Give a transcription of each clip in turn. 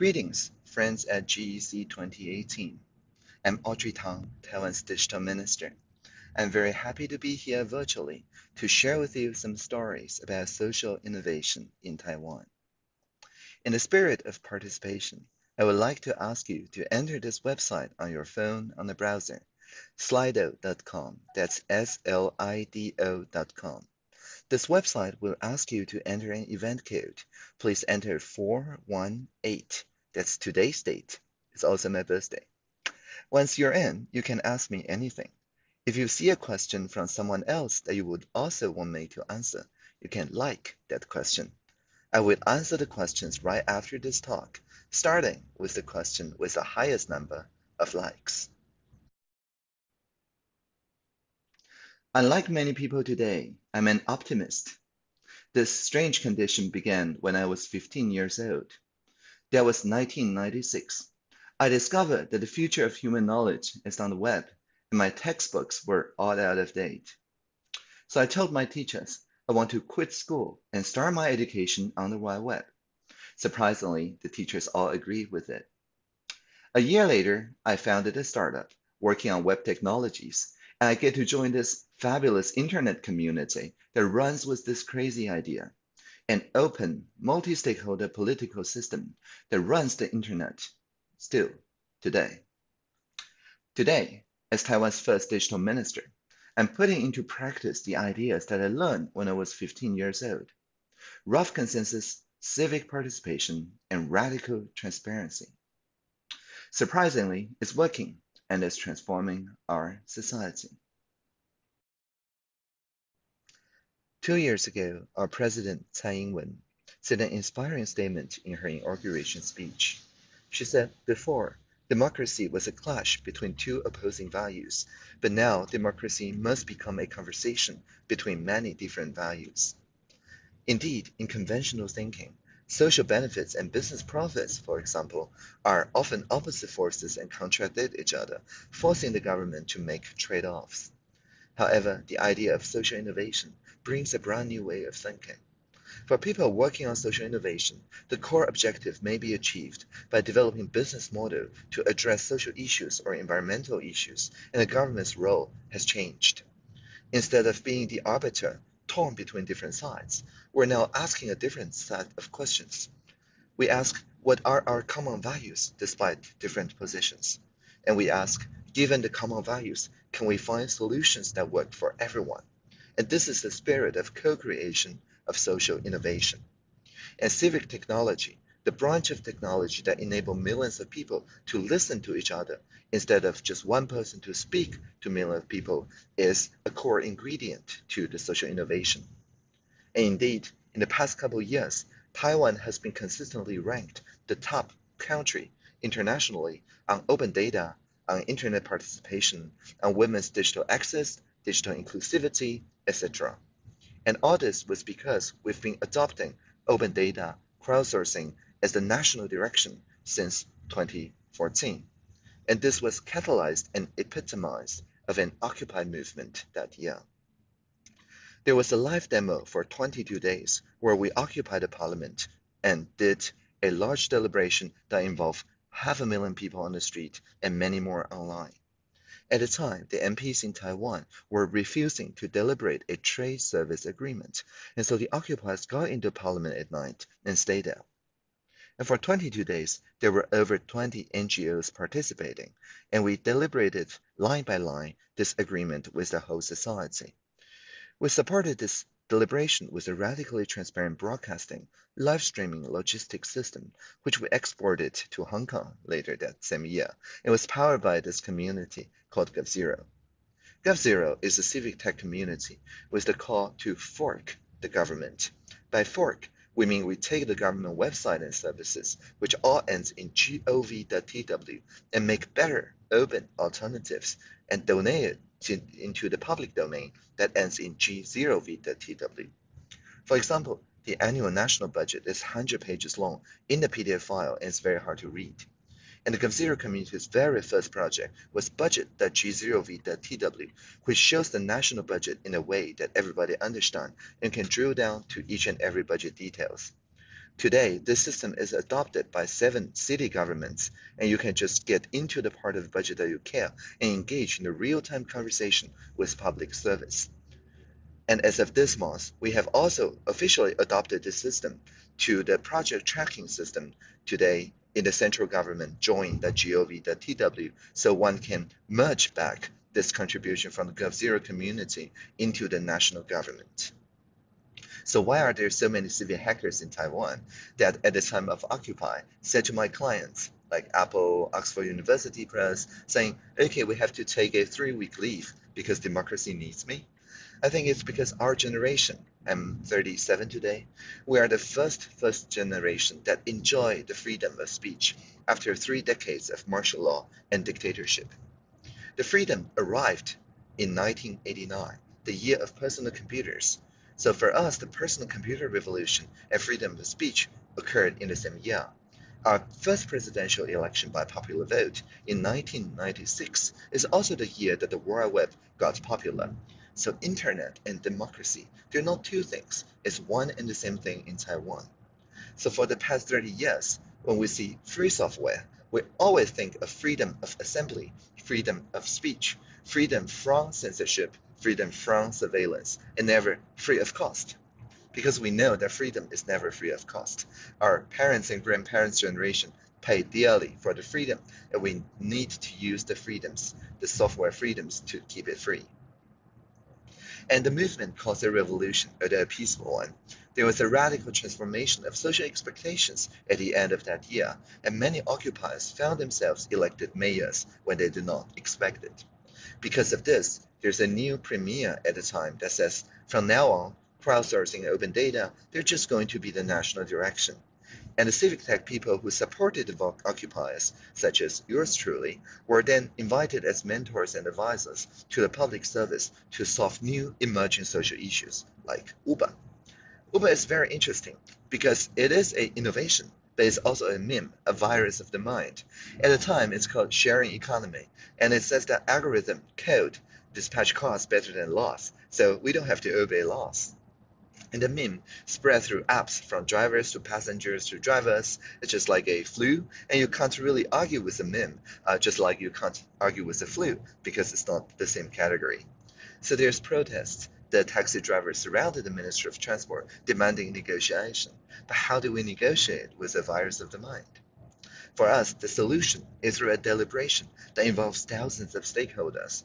Greetings, friends at GEC 2018. I'm Audrey Tang, Taiwan's Digital Minister. I'm very happy to be here virtually to share with you some stories about social innovation in Taiwan. In the spirit of participation, I would like to ask you to enter this website on your phone on the browser, slido.com. That's S-L-I-D-O.com. This website will ask you to enter an event code. Please enter 418 that's today's date. It's also my birthday. Once you're in, you can ask me anything. If you see a question from someone else that you would also want me to answer, you can like that question. I will answer the questions right after this talk, starting with the question with the highest number of likes. Unlike many people today, I'm an optimist. This strange condition began when I was 15 years old. That was 1996. I discovered that the future of human knowledge is on the web, and my textbooks were all out of date. So I told my teachers I want to quit school and start my education on the wide web. Surprisingly, the teachers all agreed with it. A year later, I founded a startup working on web technologies, and I get to join this fabulous internet community that runs with this crazy idea an open, multi-stakeholder political system that runs the internet still today. Today, as Taiwan's first digital minister, I'm putting into practice the ideas that I learned when I was 15 years old. Rough consensus, civic participation, and radical transparency. Surprisingly, it's working and is transforming our society. Two years ago, our President Tsai Ing-wen said an inspiring statement in her inauguration speech. She said, before, democracy was a clash between two opposing values, but now democracy must become a conversation between many different values. Indeed, in conventional thinking, social benefits and business profits, for example, are often opposite forces and contradict each other, forcing the government to make trade-offs. However, the idea of social innovation brings a brand new way of thinking. For people working on social innovation, the core objective may be achieved by developing business model to address social issues or environmental issues, and the government's role has changed. Instead of being the arbiter torn between different sides, we're now asking a different set of questions. We ask, what are our common values despite different positions? And we ask, given the common values, can we find solutions that work for everyone? And this is the spirit of co-creation of social innovation. And civic technology, the branch of technology that enable millions of people to listen to each other instead of just one person to speak to millions of people, is a core ingredient to the social innovation. And indeed, in the past couple of years, Taiwan has been consistently ranked the top country internationally on open data, on internet participation, on women's digital access, digital inclusivity, etc. And all this was because we've been adopting open data crowdsourcing as the national direction since 2014. And this was catalyzed and epitomized of an Occupy movement that year. There was a live demo for 22 days where we occupied the parliament and did a large deliberation that involved half a million people on the street and many more online. At the time, the MPs in Taiwan were refusing to deliberate a trade service agreement, and so the occupiers got into parliament at night and stayed there. And for 22 days, there were over 20 NGOs participating, and we deliberated line by line this agreement with the whole society. We supported this deliberation was a radically transparent broadcasting, live streaming logistics system, which we exported to Hong Kong later that same year, and was powered by this community called GovZero. GovZero is a civic tech community with the call to fork the government. By fork, we mean we take the government website and services, which all ends in gov.tw, and make better, open alternatives and donate it to, into the public domain that ends in g0v.tw. For example, the annual national budget is 100 pages long in the PDF file and it's very hard to read. And the GovZero community's very first project was budget.g0v.tw, which shows the national budget in a way that everybody understands and can drill down to each and every budget details. Today, this system is adopted by seven city governments, and you can just get into the part of the budget that you care and engage in a real-time conversation with public service. And as of this month, we have also officially adopted this system to the project tracking system today in the central government join the gov.tw so one can merge back this contribution from the GovZero community into the national government. So why are there so many severe hackers in Taiwan that at the time of Occupy said to my clients, like Apple, Oxford University Press, saying, okay, we have to take a three-week leave because democracy needs me? I think it's because our generation, I'm 37 today, we are the first first generation that enjoy the freedom of speech after three decades of martial law and dictatorship. The freedom arrived in 1989, the year of personal computers, so for us, the personal computer revolution and freedom of speech occurred in the same year. Our first presidential election by popular vote in 1996 is also the year that the World Web got popular. So internet and democracy, they're not two things. It's one and the same thing in Taiwan. So for the past 30 years, when we see free software, we always think of freedom of assembly, freedom of speech, freedom from censorship, freedom from surveillance, and never free of cost. Because we know that freedom is never free of cost. Our parents and grandparents' generation paid dearly for the freedom, and we need to use the freedoms, the software freedoms, to keep it free. And the movement caused a revolution, although a peaceful one. There was a radical transformation of social expectations at the end of that year, and many occupiers found themselves elected mayors when they did not expect it. Because of this, there's a new premier at the time that says, from now on, crowdsourcing and open data, they're just going to be the national direction. And the civic tech people who supported the occupiers, such as yours truly, were then invited as mentors and advisors to the public service to solve new emerging social issues, like Uber. Uber is very interesting because it is an innovation, but it's also a meme, a virus of the mind. At the time, it's called sharing economy, and it says that algorithm code dispatch cars better than laws, so we don't have to obey laws. And the meme spread through apps from drivers to passengers to drivers. It's just like a flu, and you can't really argue with the meme, uh, just like you can't argue with the flu because it's not the same category. So there's protests. The taxi drivers surrounded the Ministry of Transport demanding negotiation. But how do we negotiate with the virus of the mind? For us, the solution is through a deliberation that involves thousands of stakeholders.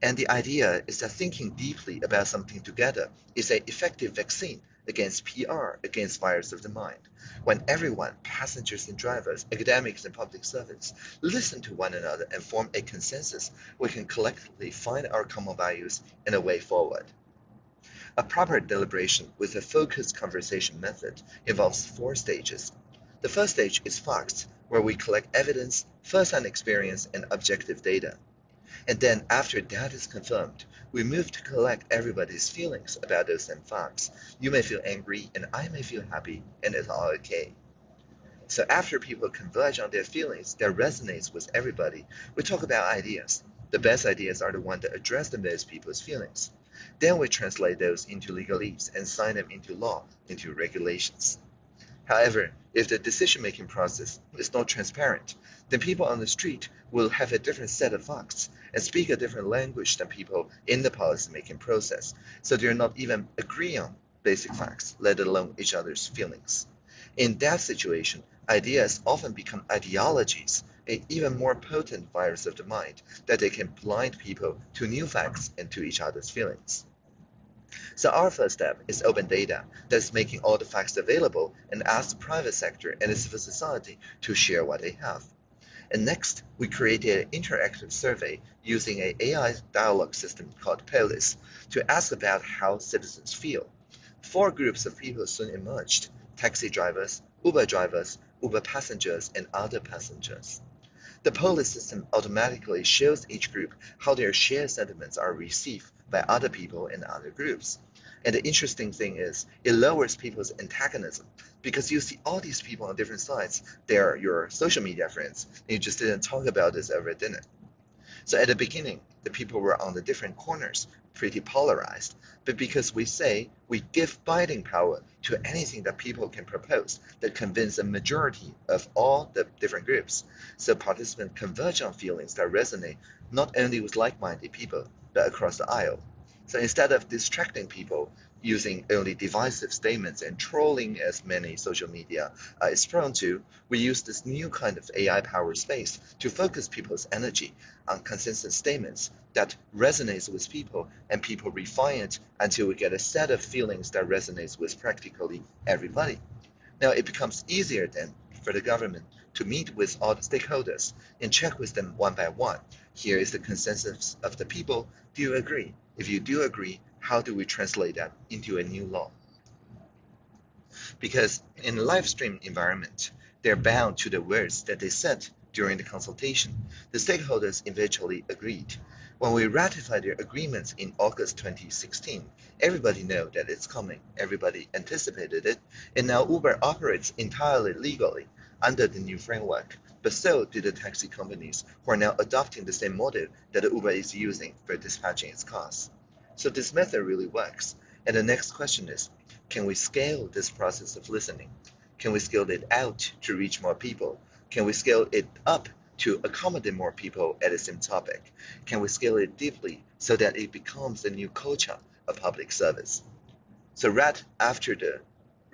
And the idea is that thinking deeply about something together is an effective vaccine against PR, against virus of the mind. When everyone, passengers and drivers, academics and public servants, listen to one another and form a consensus, we can collectively find our common values and a way forward. A proper deliberation with a focused conversation method involves four stages. The first stage is facts, where we collect evidence, first-hand experience, and objective data. And then after that is confirmed, we move to collect everybody's feelings about those same facts. You may feel angry and I may feel happy and it's all okay. So after people converge on their feelings that resonates with everybody, we talk about ideas. The best ideas are the ones that address the most people's feelings. Then we translate those into legalese and sign them into law, into regulations. However, if the decision-making process is not transparent, then people on the street will have a different set of facts and speak a different language than people in the policy-making process. So they're not even agreeing on basic facts, let alone each other's feelings. In that situation, ideas often become ideologies, an even more potent virus of the mind, that they can blind people to new facts and to each other's feelings. So our first step is open data that's making all the facts available and ask the private sector and the civil society to share what they have. And next, we created an interactive survey using an AI dialogue system called Polis to ask about how citizens feel. Four groups of people soon emerged, taxi drivers, Uber drivers, Uber passengers, and other passengers. The Polis system automatically shows each group how their shared sentiments are received by other people in other groups. And the interesting thing is, it lowers people's antagonism because you see all these people on different sides. They are your social media friends, and you just didn't talk about this over dinner. So at the beginning, the people were on the different corners, pretty polarized. But because we say we give binding power to anything that people can propose that convince a majority of all the different groups, so participants converge on feelings that resonate not only with like-minded people, but across the aisle. So instead of distracting people using only divisive statements and trolling as many social media uh, is prone to, we use this new kind of AI powered space to focus people's energy on consensus statements that resonates with people and people refine it until we get a set of feelings that resonates with practically everybody. Now it becomes easier then for the government to meet with all the stakeholders and check with them one by one. Here is the consensus of the people. Do you agree? If you do agree, how do we translate that into a new law? Because in a live stream environment, they're bound to the words that they said during the consultation. The stakeholders eventually agreed. When we ratified their agreements in August 2016, everybody knew that it's coming. Everybody anticipated it. And now Uber operates entirely legally under the new framework. But so do the taxi companies who are now adopting the same model that Uber is using for dispatching its cars. So this method really works. And the next question is, can we scale this process of listening? Can we scale it out to reach more people? Can we scale it up to accommodate more people at the same topic? Can we scale it deeply so that it becomes the new culture of public service? So right after the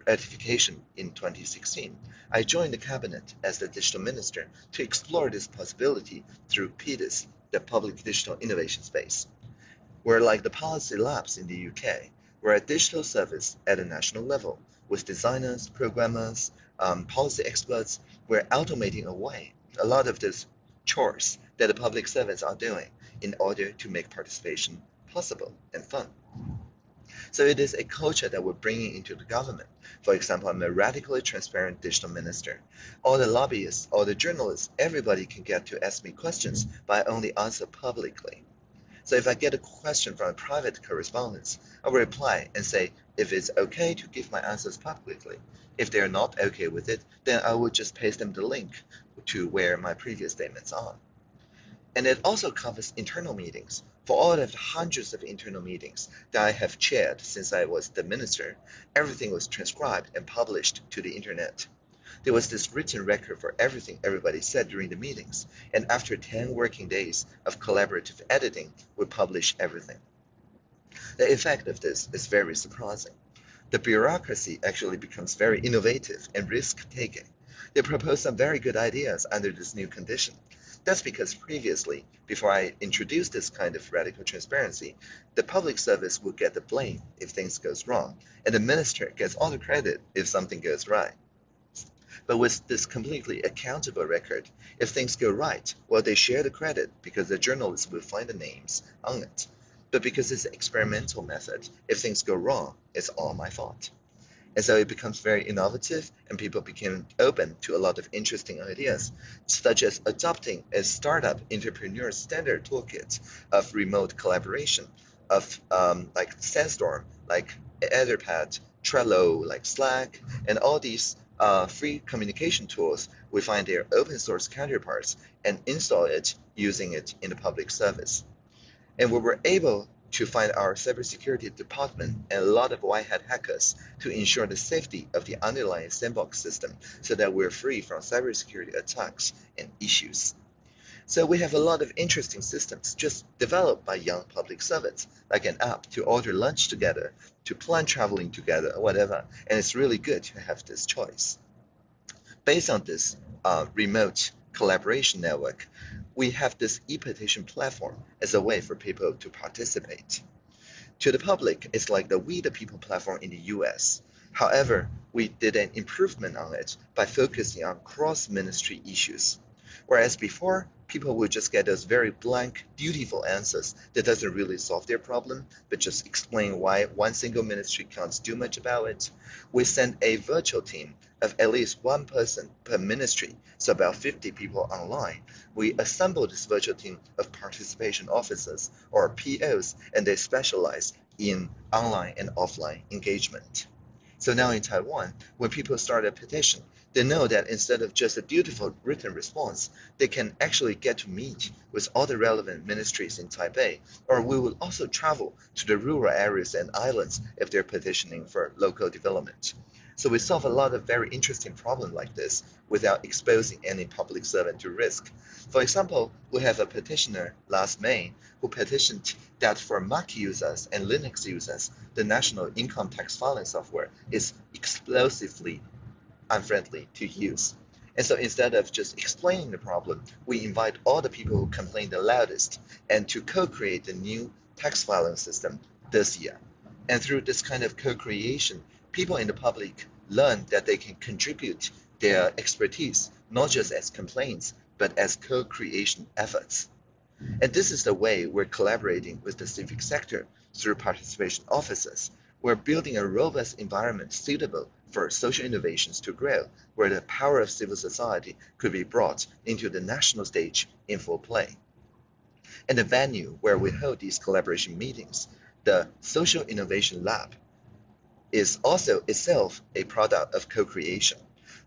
ratification in 2016, I joined the cabinet as the digital minister to explore this possibility through PDIS, the Public Digital Innovation Space. We're like the policy labs in the UK. We're a digital service at a national level with designers, programmers, um, policy experts. We're automating away a lot of these chores that the public servants are doing in order to make participation possible and fun. So it is a culture that we're bringing into the government. For example, I'm a radically transparent digital minister. All the lobbyists, all the journalists, everybody can get to ask me questions, but I only answer publicly. So if I get a question from a private correspondence, I will reply and say if it's okay to give my answers publicly. If they're not okay with it, then I will just paste them the link to where my previous statements are. And it also covers internal meetings. For all of the hundreds of internal meetings that I have chaired since I was the minister, everything was transcribed and published to the internet. There was this written record for everything everybody said during the meetings, and after 10 working days of collaborative editing, we publish everything. The effect of this is very surprising. The bureaucracy actually becomes very innovative and risk-taking. They propose some very good ideas under this new condition. That's because previously, before I introduced this kind of radical transparency, the public service would get the blame if things goes wrong, and the minister gets all the credit if something goes right. But with this completely accountable record, if things go right, well, they share the credit because the journalists will find the names on it. But because it's an experimental method, if things go wrong, it's all my fault. And so it becomes very innovative and people became open to a lot of interesting ideas, such as adopting a startup entrepreneur standard toolkit of remote collaboration, of um, like Sandstorm, like Etherpad, Trello, like Slack, and all these uh, free communication tools, we find their open source counterparts and install it using it in the public service. And we were able to find our cybersecurity department and a lot of white hat hackers to ensure the safety of the underlying sandbox system so that we're free from cybersecurity attacks and issues. So we have a lot of interesting systems just developed by young public servants, like an app to order lunch together, to plan traveling together, whatever. And it's really good to have this choice. Based on this uh, remote collaboration network, we have this e-petition platform as a way for people to participate. To the public, it's like the We the People platform in the US. However, we did an improvement on it by focusing on cross-ministry issues. Whereas before, people would just get those very blank, dutiful answers that doesn't really solve their problem, but just explain why one single ministry can't do much about it. We send a virtual team of at least one person per ministry, so about 50 people online. We assemble this virtual team of participation officers or POs, and they specialize in online and offline engagement. So now in Taiwan, when people start a petition, they know that instead of just a dutiful written response, they can actually get to meet with all the relevant ministries in Taipei, or we will also travel to the rural areas and islands if they're petitioning for local development. So we solve a lot of very interesting problems like this without exposing any public servant to risk. For example, we have a petitioner last May who petitioned that for Mac users and Linux users, the national income tax filing software is explosively unfriendly to use. And so instead of just explaining the problem, we invite all the people who complain the loudest and to co-create the new tax filing system this year. And through this kind of co-creation, people in the public learn that they can contribute their expertise, not just as complaints, but as co-creation efforts. And this is the way we're collaborating with the civic sector through participation offices. We're building a robust environment suitable for social innovations to grow, where the power of civil society could be brought into the national stage in full play. And the venue where we hold these collaboration meetings, the Social Innovation Lab, is also itself a product of co-creation.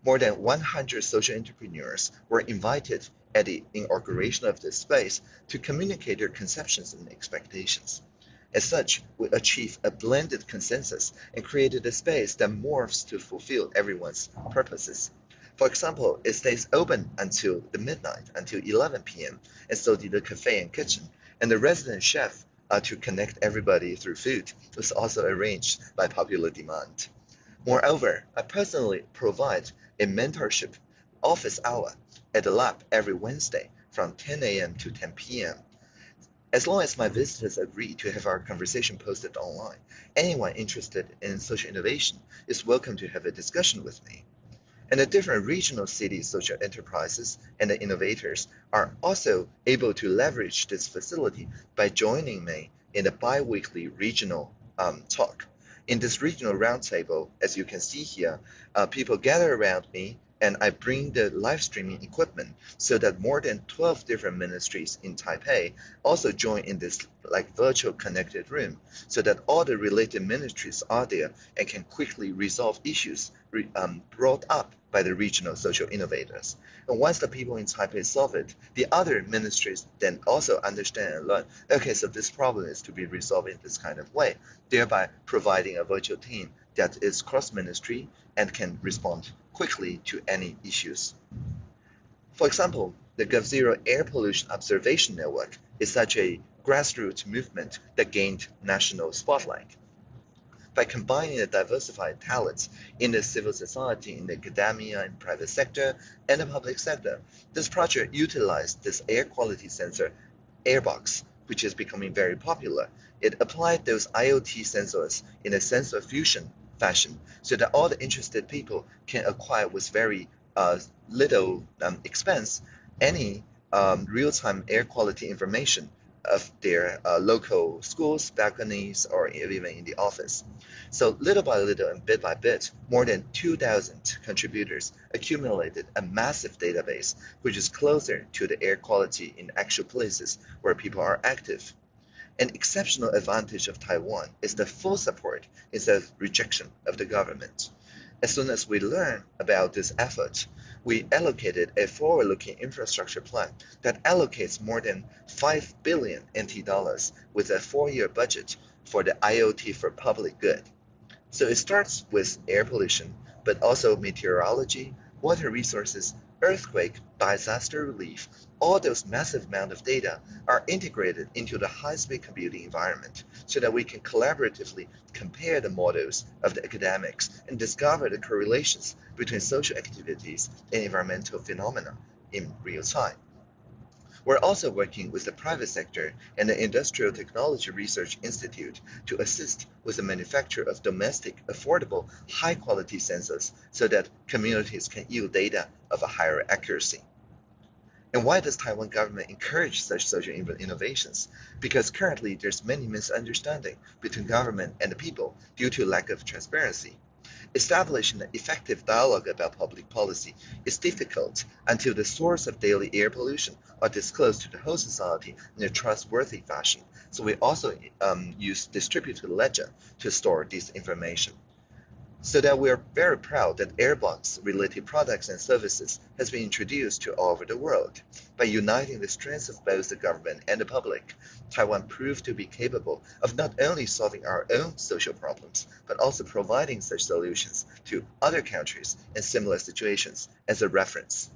More than 100 social entrepreneurs were invited at the inauguration of this space to communicate their conceptions and expectations. As such, we achieved a blended consensus and created a space that morphs to fulfill everyone's purposes. For example, it stays open until the midnight, until 11 p.m., and so did the cafe and kitchen. And the resident chef uh, to connect everybody through food was also arranged by popular demand. Moreover, I personally provide a mentorship office hour at the lab every Wednesday from 10 a.m. to 10 p.m. As long as my visitors agree to have our conversation posted online, anyone interested in social innovation is welcome to have a discussion with me. And the different regional city social enterprises and the innovators are also able to leverage this facility by joining me in the bi-weekly regional um, talk. In this regional roundtable, as you can see here, uh, people gather around me and I bring the live streaming equipment so that more than 12 different ministries in Taipei also join in this like virtual connected room so that all the related ministries are there and can quickly resolve issues um, brought up by the regional social innovators. And once the people in Taipei solve it, the other ministries then also understand and learn, okay, so this problem is to be resolved in this kind of way, thereby providing a virtual team that is cross-ministry and can respond quickly to any issues. For example, the GovZero Air Pollution Observation Network is such a grassroots movement that gained national spotlight. By combining the diversified talents in the civil society, in the academia, and private sector, and the public sector, this project utilized this air quality sensor, Airbox, which is becoming very popular. It applied those IoT sensors in a sensor fusion fashion so that all the interested people can acquire with very uh, little um, expense any um, real-time air quality information of their uh, local schools, balconies, or even in the office. So little by little and bit by bit, more than 2,000 contributors accumulated a massive database which is closer to the air quality in actual places where people are active. An exceptional advantage of Taiwan is the full support instead of rejection of the government. As soon as we learn about this effort, we allocated a forward-looking infrastructure plan that allocates more than 5 billion NT dollars with a four-year budget for the IoT for public good. So it starts with air pollution, but also meteorology, water resources, earthquake, disaster relief, all those massive amount of data are integrated into the high-speed computing environment so that we can collaboratively compare the models of the academics and discover the correlations between social activities and environmental phenomena in real time. We're also working with the private sector and the Industrial Technology Research Institute to assist with the manufacture of domestic, affordable, high-quality sensors so that communities can yield data of a higher accuracy. And why does Taiwan government encourage such social innovations? Because currently there's many misunderstanding between government and the people due to lack of transparency. Establishing an effective dialogue about public policy is difficult until the source of daily air pollution are disclosed to the whole society in a trustworthy fashion. So we also um, use distributed ledger to store this information. So that we are very proud that Airbox related products and services has been introduced to all over the world. By uniting the strengths of both the government and the public, Taiwan proved to be capable of not only solving our own social problems, but also providing such solutions to other countries in similar situations as a reference.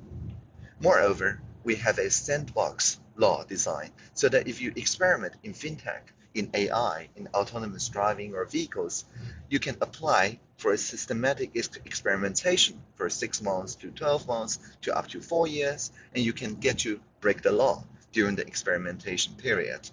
Moreover, we have a sandbox law designed so that if you experiment in fintech, in AI, in autonomous driving or vehicles, you can apply for a systematic experimentation for six months to 12 months to up to four years, and you can get to break the law during the experimentation period.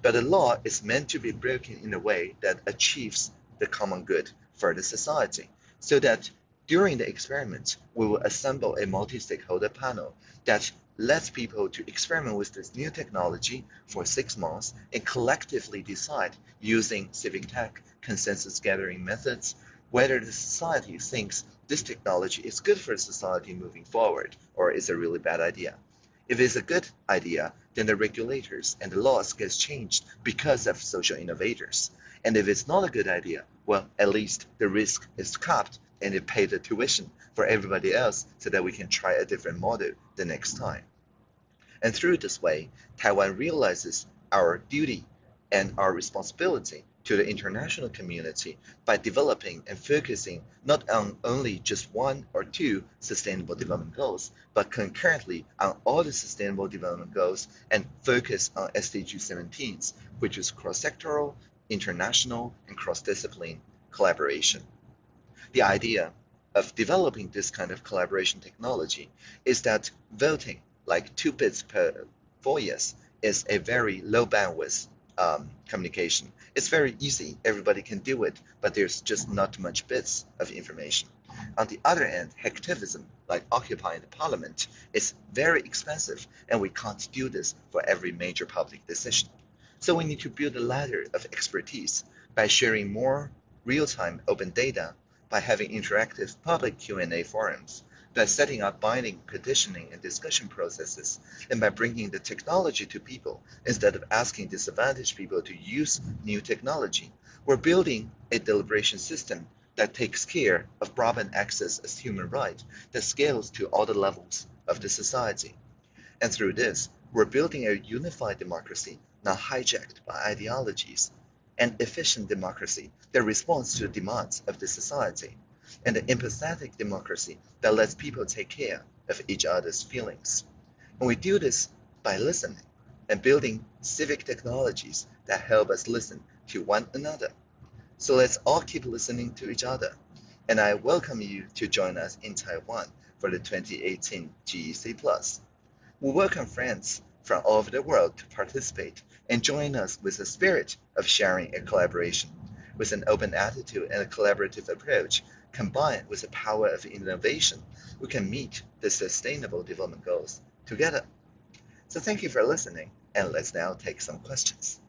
But the law is meant to be broken in a way that achieves the common good for the society, so that during the experiment, we will assemble a multi-stakeholder panel that lets people to experiment with this new technology for six months and collectively decide using civic tech consensus gathering methods whether the society thinks this technology is good for society moving forward or is a really bad idea. If it's a good idea, then the regulators and the laws gets changed because of social innovators. And if it's not a good idea, well, at least the risk is capped and it pay the tuition for everybody else so that we can try a different model the next time. And through this way, Taiwan realizes our duty and our responsibility to the international community by developing and focusing not on only just one or two sustainable development goals, but concurrently on all the sustainable development goals and focus on SDG 17s, which is cross-sectoral, international, and cross-discipline collaboration. The idea of developing this kind of collaboration technology is that voting, like two bits per four years, is a very low bandwidth um, communication. It's very easy, everybody can do it, but there's just not much bits of information. On the other end, hacktivism, like occupying the parliament, is very expensive, and we can't do this for every major public decision. So we need to build a ladder of expertise by sharing more real-time open data by having interactive public Q&A forums, by setting up binding petitioning and discussion processes, and by bringing the technology to people instead of asking disadvantaged people to use new technology. We're building a deliberation system that takes care of broadband access as human right that scales to all the levels of the society. And through this, we're building a unified democracy not hijacked by ideologies an efficient democracy that responds to the demands of the society, and an empathetic democracy that lets people take care of each other's feelings. And we do this by listening and building civic technologies that help us listen to one another. So let's all keep listening to each other. And I welcome you to join us in Taiwan for the 2018 GEC Plus. We welcome friends from all over the world to participate and join us with the spirit of sharing and collaboration. With an open attitude and a collaborative approach, combined with the power of innovation, we can meet the sustainable development goals together. So thank you for listening, and let's now take some questions.